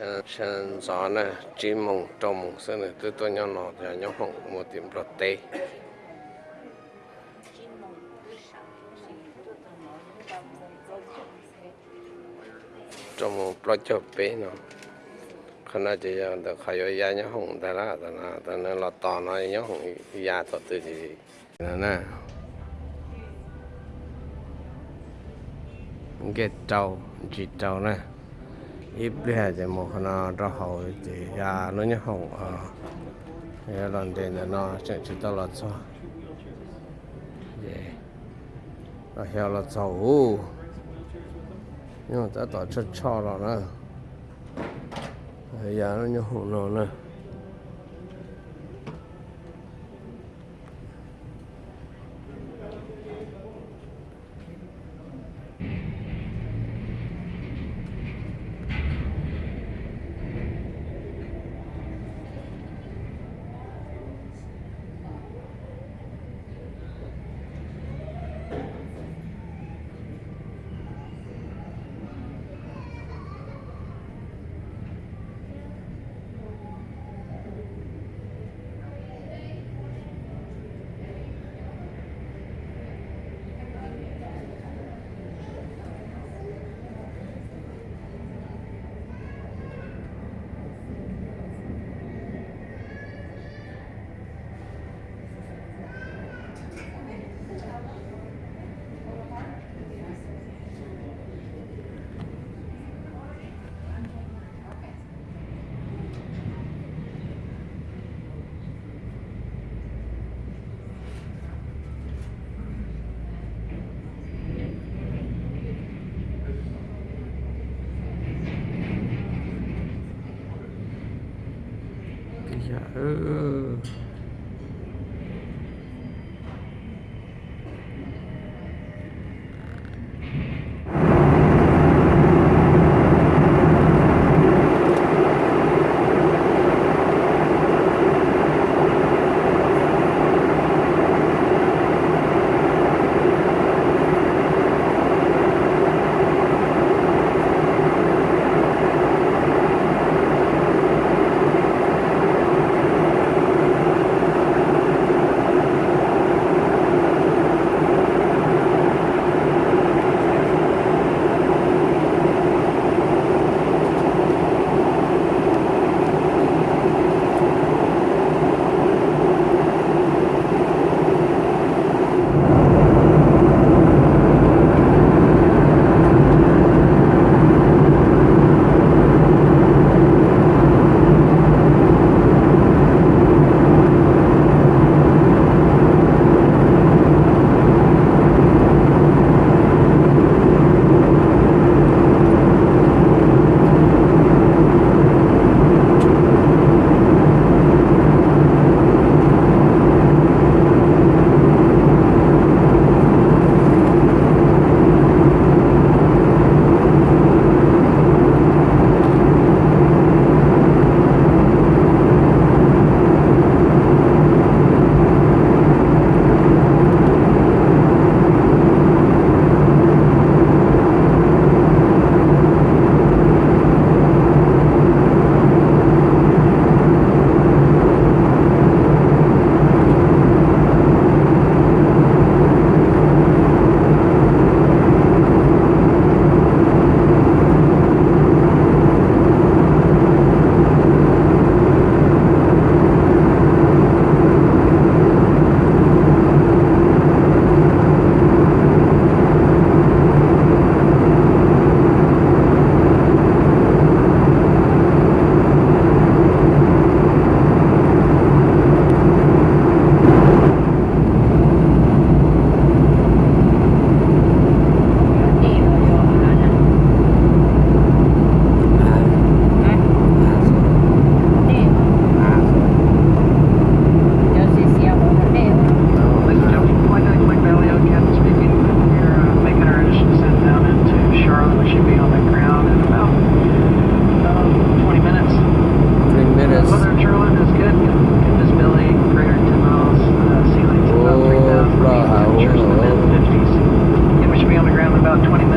chân chân gió nè chim mông trồng sơn này tôi tôi nhau nọ thì nhau một tiệm rọt tê. Trồng nó khả năng chỉ là được khai yo ya nhau hồng ta là ta là ta là lọt tò nó nhau hồng ya thật từ gì nè nè. Cái trâu chỉ trâu nè ít bây giờ thì một nó ra hậu thì ya nó như hậu à cái lần tiền là nó sẽ chỉ tao là cho yeah nó hiểu là cháu nhưng mà ta tỏ chết cho rồi bây giờ nó như hậu nó nữa about 20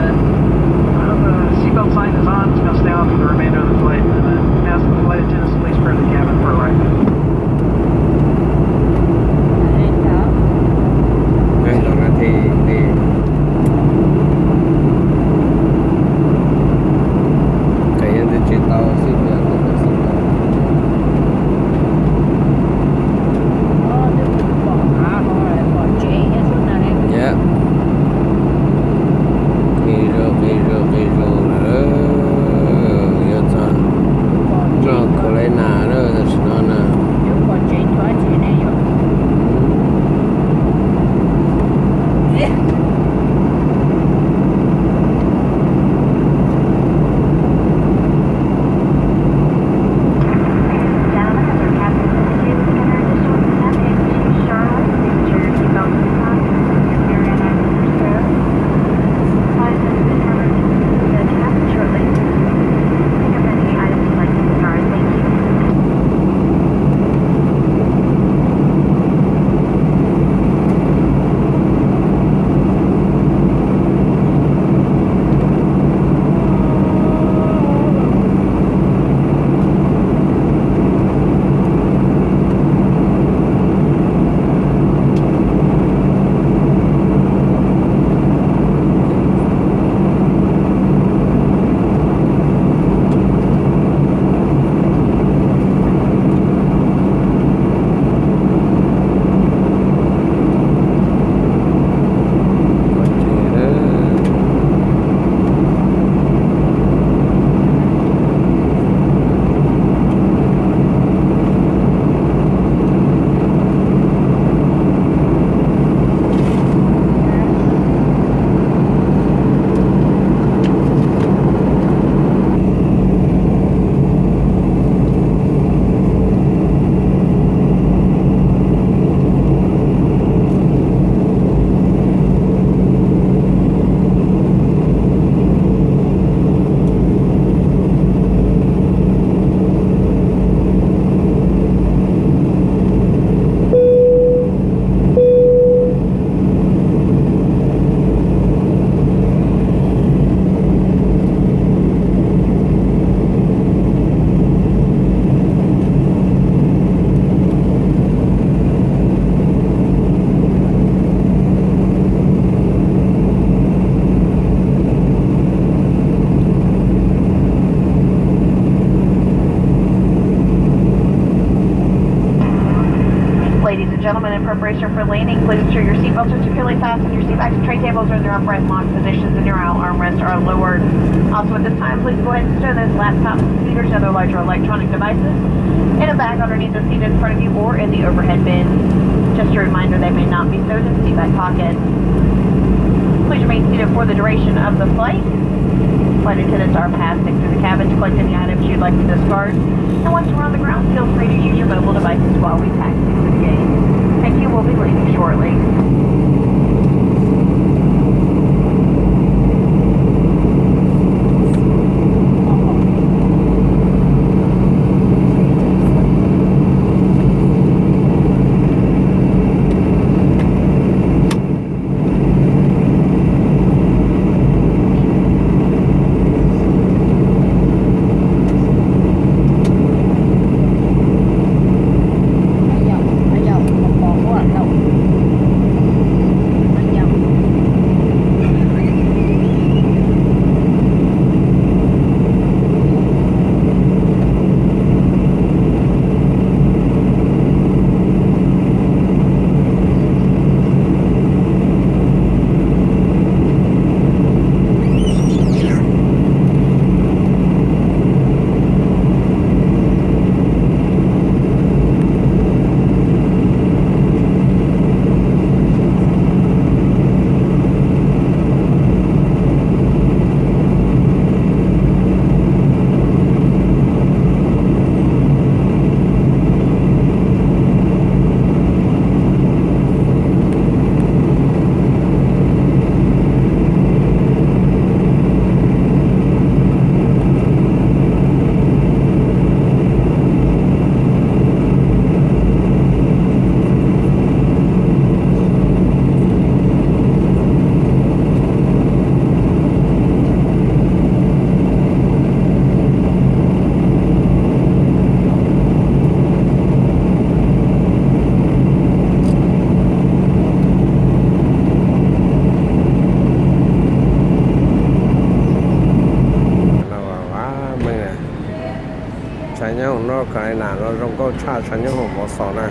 preparation for landing, please ensure your seatbelts are securely fastened, your seatbacks and tray tables are in their upright and locked positions, and your armrests are lowered. Also, at this time, please go ahead and stow those laptops, computers, and other larger electronic devices in a bag underneath the seat in front of you or in the overhead bin. Just a reminder, they may not be stowed in the seat back pocket. Please remain seated for the duration of the flight. Flight attendants are passing through the cabin to collect any items you'd like to discard. And once we're on the ground, feel free to use your mobile devices while we taxi through the gate. Thank you. We'll be leaving shortly. Cái nào nó trong có cha trái nhau hồng một sọ này.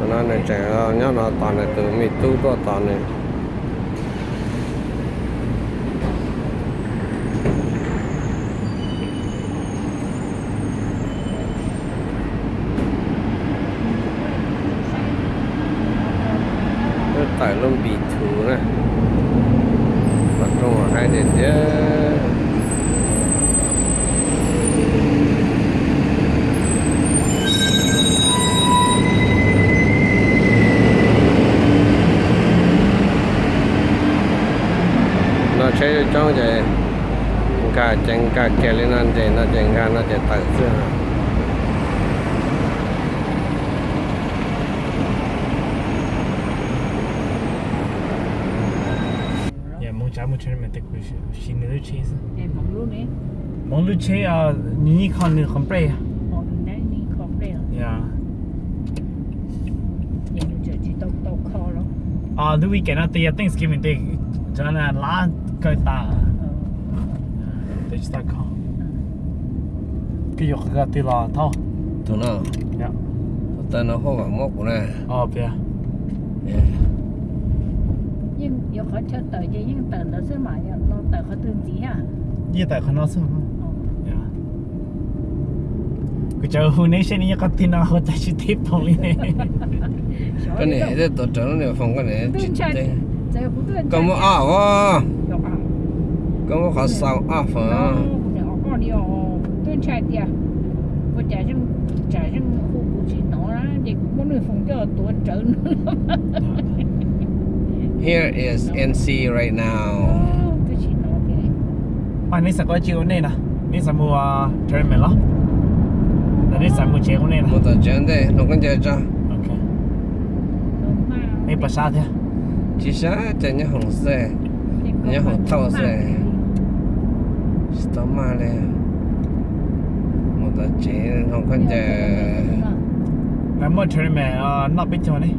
Cho nó này trẻ nhớ nó toàn này từ mi tu có toàn này. Nó tải luôn bị thú này Mặt trong ở hai đèn chứ nó sẽ cho vậy cả chân cả kẹt lên ăn vậy nó chân cả nó mong cha mong chen men te ku shi ne de cheese. Em mong luôn đấy. Mong che a ni ni kan ni kan pre. Còn đấy đi không đây. Ja. Em giờ chỉ tàu tàu kho đó. A the weekend the Thanksgiving day jana la ka ta. Ờ. Te sta ka. Ki yo ka ti la ta. tụi nó Ja. tên nó không phải mốc của này A pe. Nhưng giờ khó cho tờ chứ nhưng tờ nó sẽ mãi nó tờ khó tương tí à. Ye ta ka na sa. Ờ. Ja. Ku cha hu ne she ni ka ti na ho ta chi ti pong li ne. cái này để tổ chức nó phòng cái này Tương chạy. có một à quá Dạ. có một khó sao à phải nó đi ở tương chạy đi à. Có trả chân trả chân khu cụ chỉ nó ra thì cũng có người phòng cho tuổi trở nữa. here is NC right now Tôi chỉ nó cái À ni sa ko chi o ne na. Ni sa mu a tournament lo. Na ni sa mu che o ne na. một tờ chuyện đây nó còn chơi cho mà Mấy bà sao thế? chỉ sao chơi nhá hồng xe nhớ thau xe sta male mo da che non con te la mo che me a na pe cho ni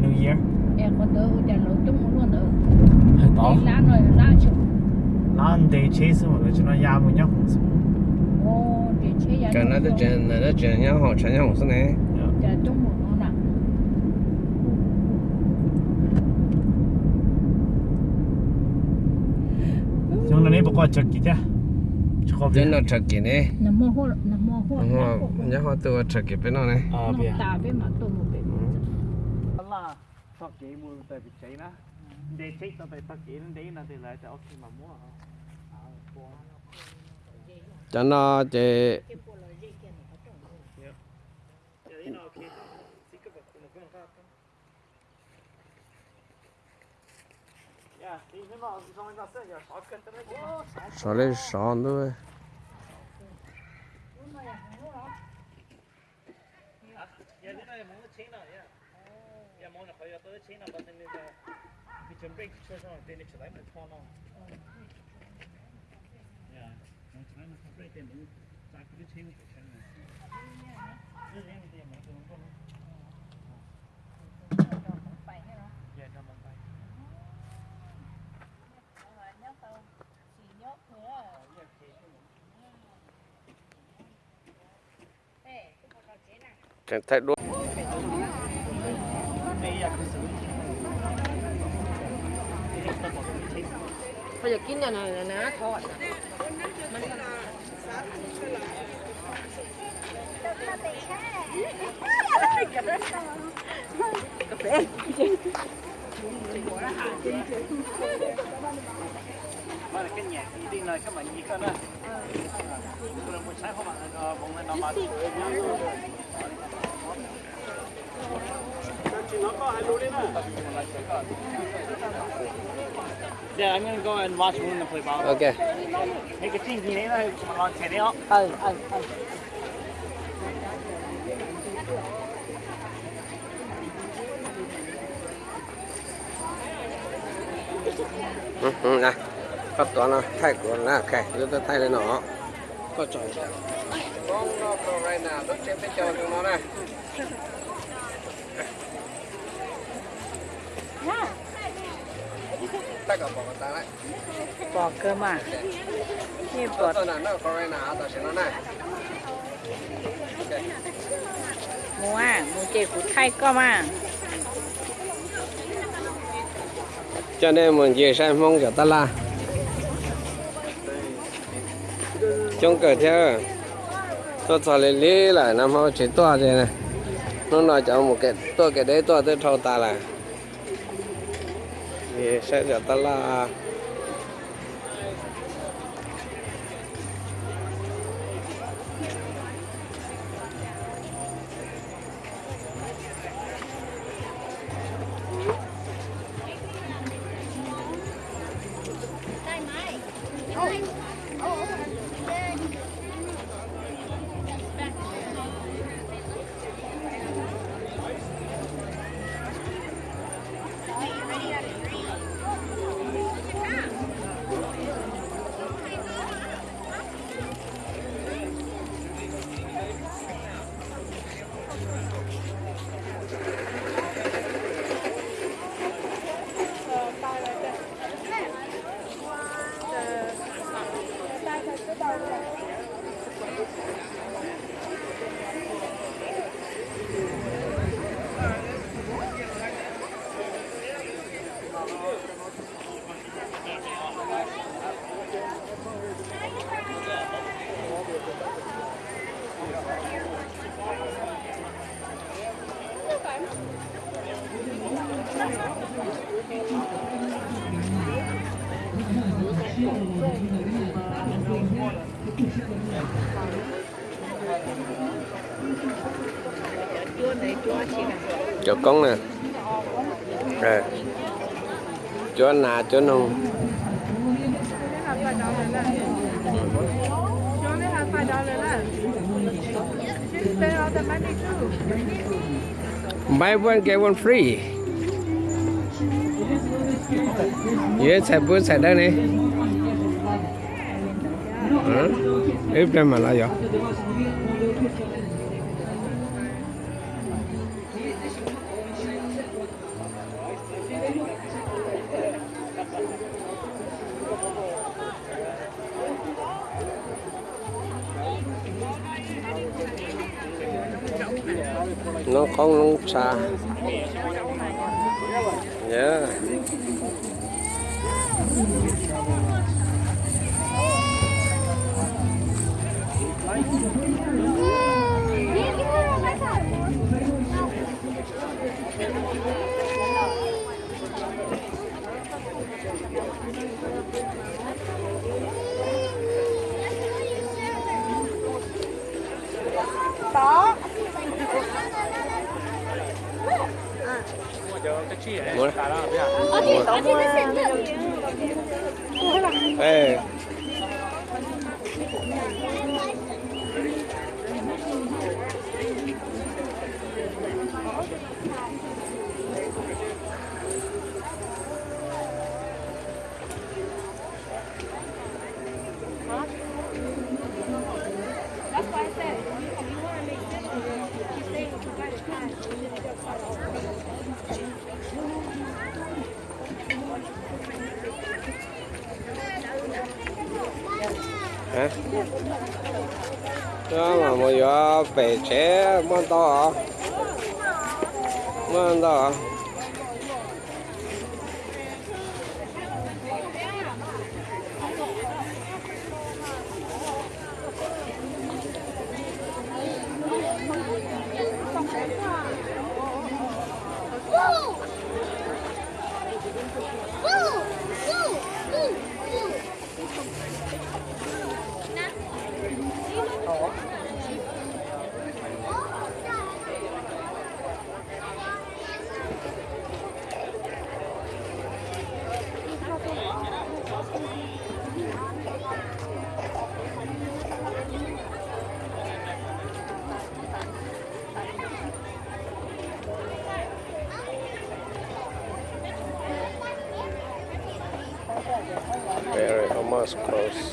new year. E con đỡ u da lo chung luôn nữa. Đó lá rồi lá chung. Lá để chế xong rồi cho nó ra một nhóc. Cũng xong ô để chế ra cái nó để chế nó để chế nhau họ chế nhau cũng xong này dạ. để chung một nó nè chúng nó này bao nhiêu chúng nó chặt kỹ nè nó mò hô nó mò hô nhớ hoa tua chặt kỹ bên nó này à bia ta bên mà tôi một bên là tắc kỹ mua tại bị cháy nè để chết tao phải tắc kỹ nên đấy là thì lại tao khi mà mua hả cho nó chị xóa lên xóa thôi. Chẳng thấy đúng. Bây giờ kín nhà này là ná thọt. mà cái nhạc đi đi là các bạn gì cơ đó tôi muốn sáng không bạn bụng lên nó mà Yeah, I'm gonna go and watch Luna play ball. Ok. Hey, cái gì gì đấy là mà còn trẻ đấy không? Ừ, ừ, ừ. Ừ, ừ, này. Có toán nó thay của nó ok, chúng ta thay lên nó. Có chọn. Con nó đây nào, nó trên cái cho chúng nó này bỏ cơ mà, này. Ok. mua à, mua chè của thay cơ mà. cho nên mình về sang mong cho ta la trong cờ theo tôi cho lên lý lại năm họ chỉ to thế này nó nói cho một cái tôi cái đấy tôi tôi thâu ta là thì sẽ cho ta con nè. Rồi. Cho nà cho anh hùng. Buy one get one free. Yes, I put sạch đây này Hả? Ít ra mà lại vậy? Nó có nó yeah Mua đây. Ê. hả đó mà mua gió bể chế mua to hả mua to post.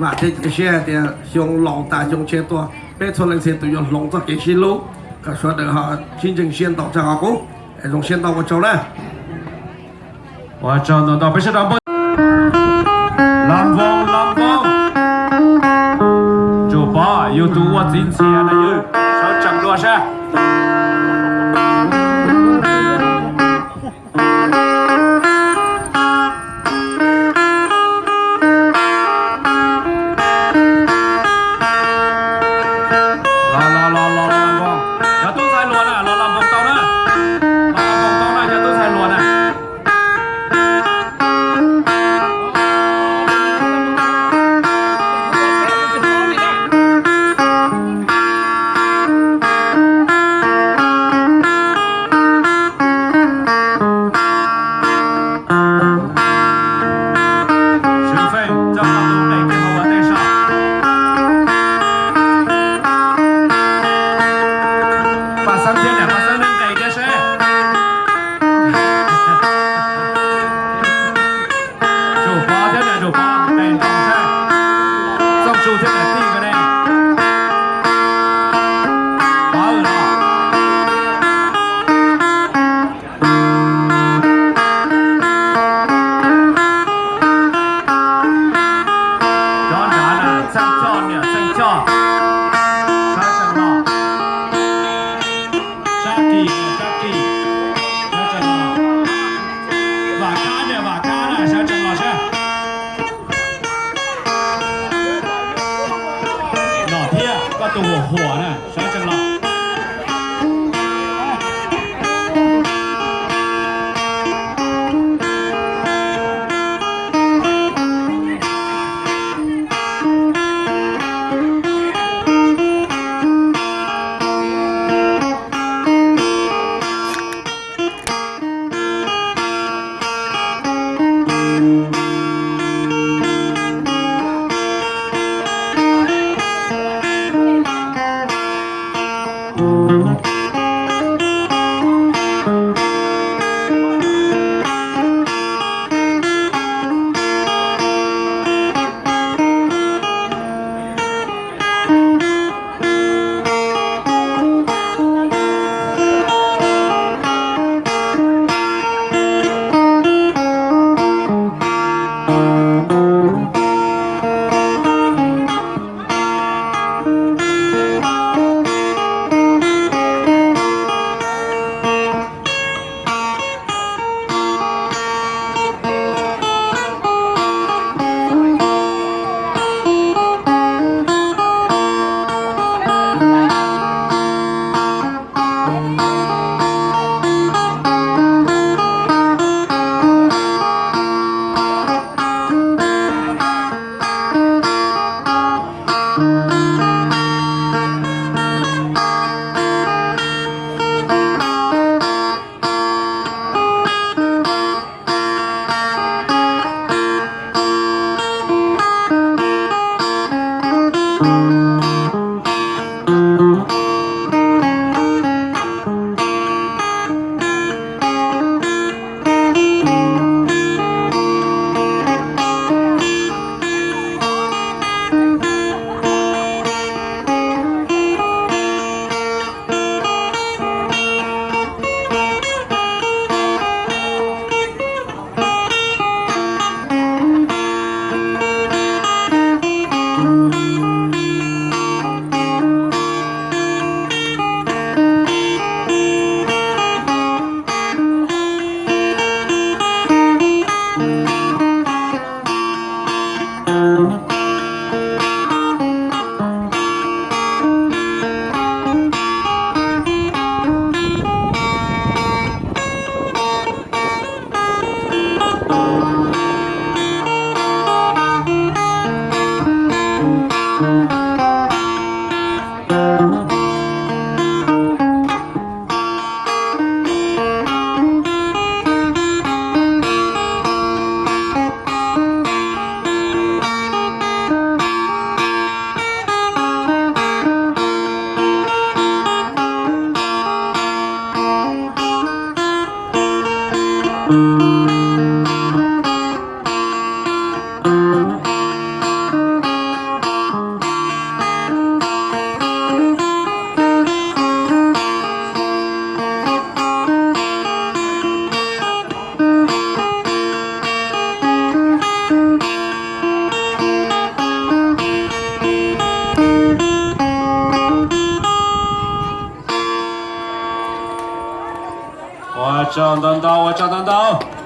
mà thế cái xe thì dùng lòng ta dùng xe to bé thôi lên xe tụi dùng lòng cho cái xe lú cả số được họ xin chừng xe tàu cho họ cũng dùng xe tàu của cháu đấy và cho nó tàu bé xe làm vòng làm vòng. Chụp ba, yêu tú và tin xe này yêu sao chẳng lo sao 赵当当我赵当当。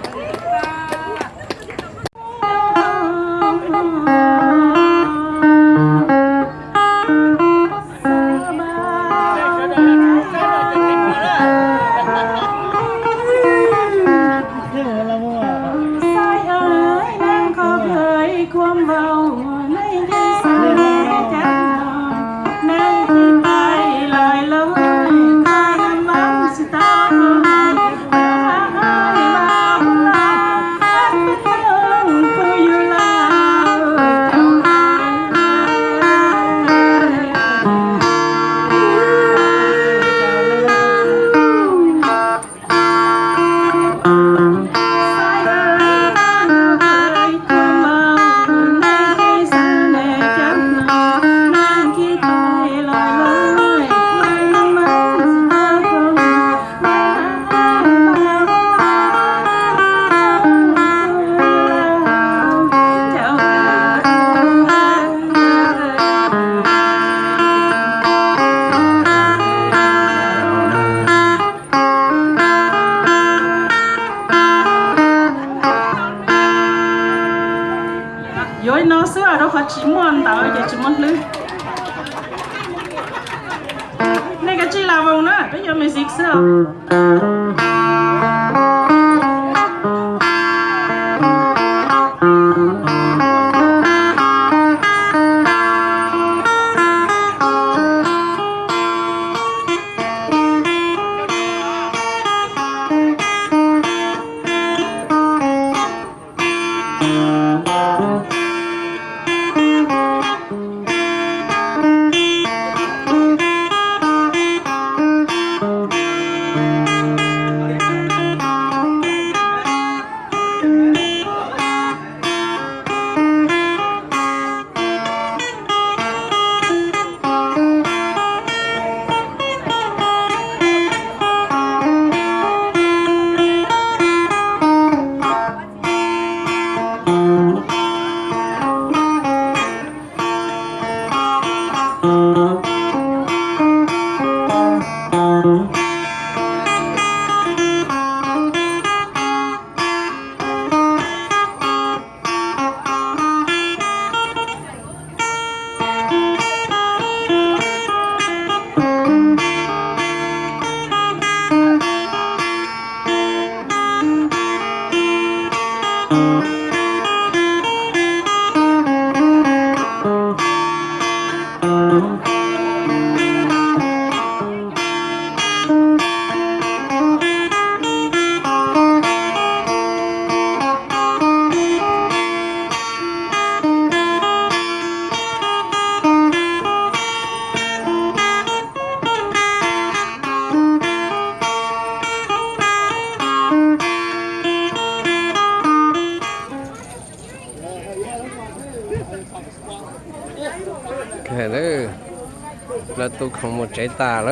Không một trái tà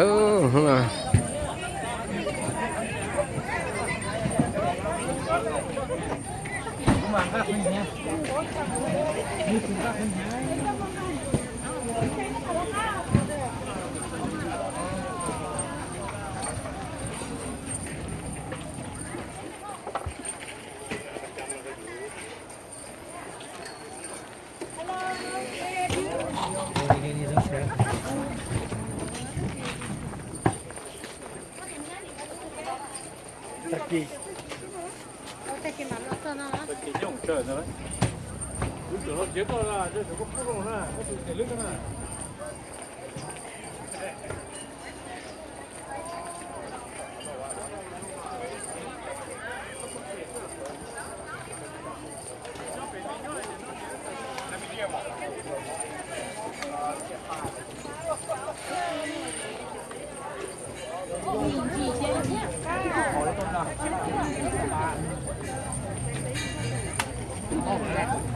nữa 들어가잖아. 여기 어제 거나 저거 풀어오나, 저거 내려가나.